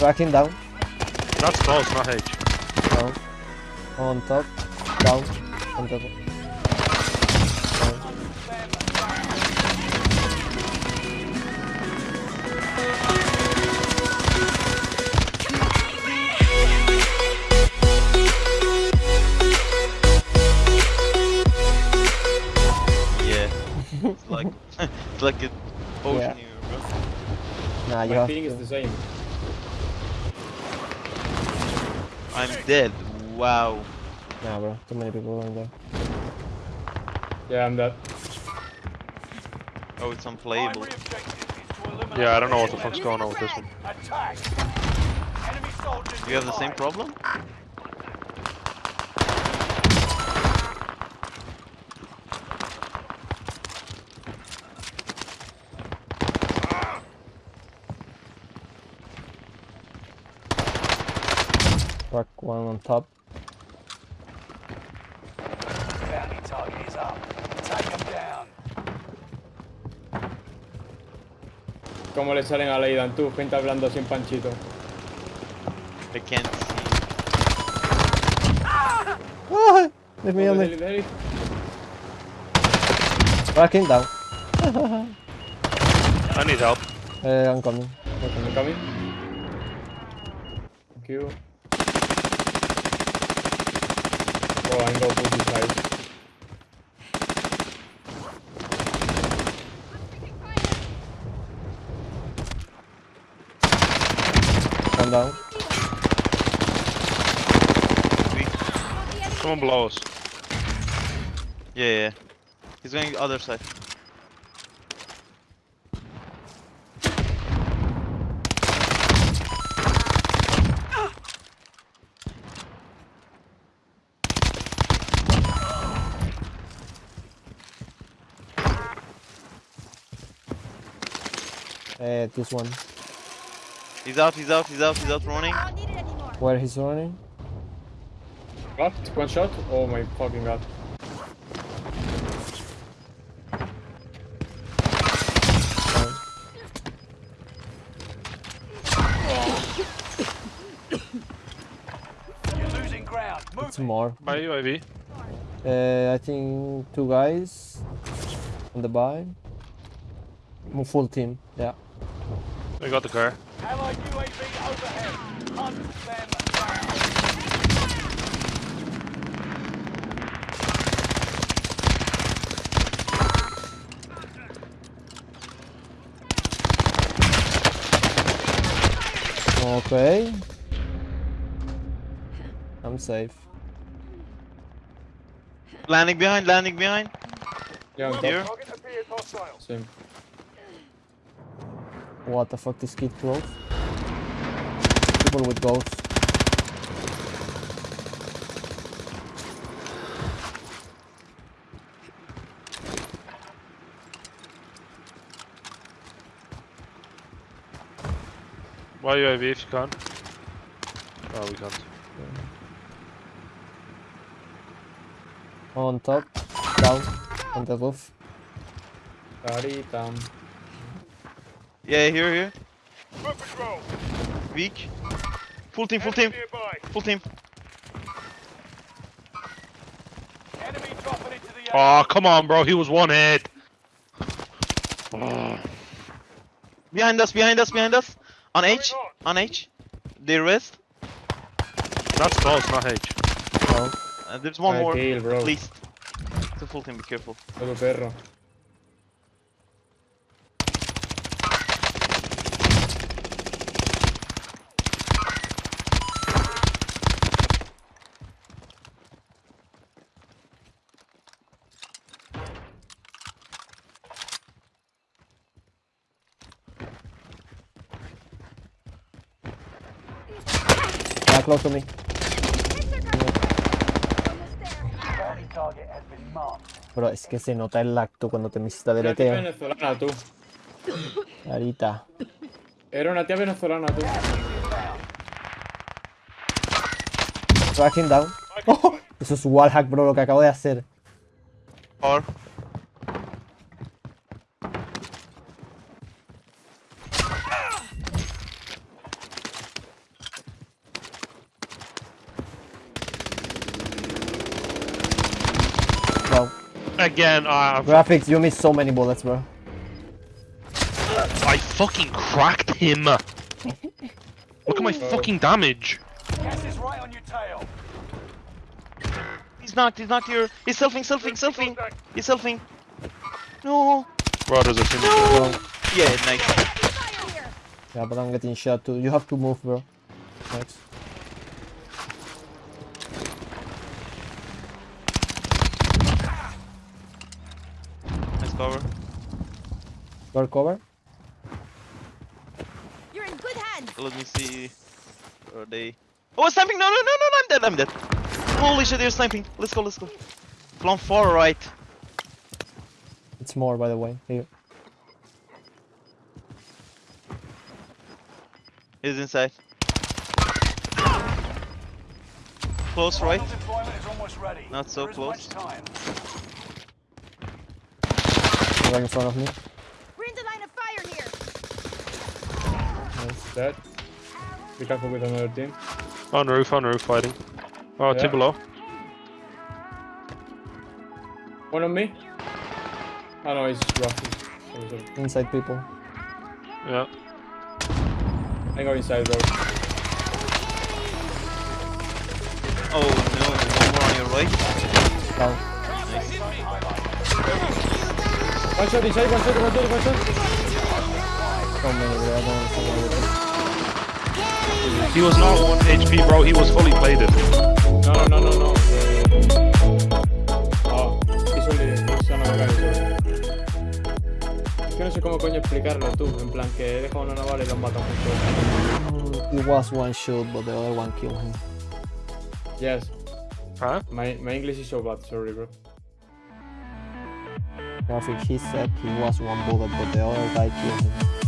Tracking down. That's close, not H. Down. On top. Down. On top. Down. Yeah. it's like it's like a ocean Yeah. here, bro. Nah, you My have feeling is the same. I'm dead. Wow. Nah, bro. Too many people in there. Yeah, I'm dead. Oh, it's unplayable. Yeah, I don't know what the fuck's going on with this one. You have the same problem? Crack one on top. Bounty target is up. Take him down. ¿Cómo le salen a Leidan tú? Gente hablando sin panchito. I can't see. Ah! Leave me deli, deli. Tracking down. I need help. Uh, I'm coming. I'm I'm coming. coming. Thank you. I'm gonna put this. Come down. Someone below us. Yeah, yeah. He's going the other side. Uh, this one. He's out, he's out, he's out, he's out running. I don't need it anymore. Where he's running? What? One shot? Oh my fucking god. Down. You're losing ground. Move It's more. By UAV. Uh, I think two guys on the buy. Full team, yeah. We got the car. Allied UAV overhead. Hunt them down. Okay. I'm safe. Landing behind, landing behind. Yeah, on top. Here. Target appears hostile. Same. What the fuck, this kid close? People with ghosts. Why UAV if you can? Oh, we can't. On top, down, on the roof. Carita. Yeah, here, here. Foot patrol. Weak. Full team, full team, full team. Enemy dropping into the Oh, come on, bro. He was one hit. Oh, Behind us, behind us, behind us. On H, on H. They rest. that's close, not H. Down. Uh, there's one I more, kill, bro. at least. It's a full team, be careful. Close to me. Marked. Bro, es que se nota el lacto cuando te misita Una tía deleteo. venezolana, tú. Ahorita. Era una tía venezolana, tú. Tracking down. Oh, eso es wallhack, bro, lo que acabo de hacer. Again, uh, Graphics, you missed so many bullets, bro. I fucking cracked him. Look at my fucking damage. Gas is right on your tail. He's knocked, he's knocked here. He's selfing, selfing, selfing. He's selfing. No. Bro, there's a team. Bro. Yeah, nice. Yeah, but I'm getting shot too. You have to move, bro. Thanks. Nice cover. Got cover? You're in good hands. Let me see. Are they? Oh, sniping! No, no, no, no, no! I'm dead. I'm dead. Holy shit, they're sniping. Let's go, let's go. Plum far right. It's more, by the way. Here. He's inside. Close right. Deployment is almost ready. Not so close. much time. Right in front of me. We're in the line of fire here. Nice. Dead. Be careful with another team. On the roof, on the roof, fighting. Oh, Yeah. team below. One on me. Oh no, he's rough. Sorry, sorry. Inside people. Yeah. I go inside though. Oh no, one more on your right. Down. One shot inside, one shot, one shot, one shot. He was not 1 HP, bro. He was fully plated. No, no, no, no, no. Oh, he's only, he's another guy, sorry. Es que no sé cómo coño explicarlo tú, en plan que he dejado una naval y lo han matado justo. Mm, It was one shot, but the other one killed him. Yes, Huh? my, my English is so bad, sorry bro. Graphic, he said he was one bullet, but the other guy killed him.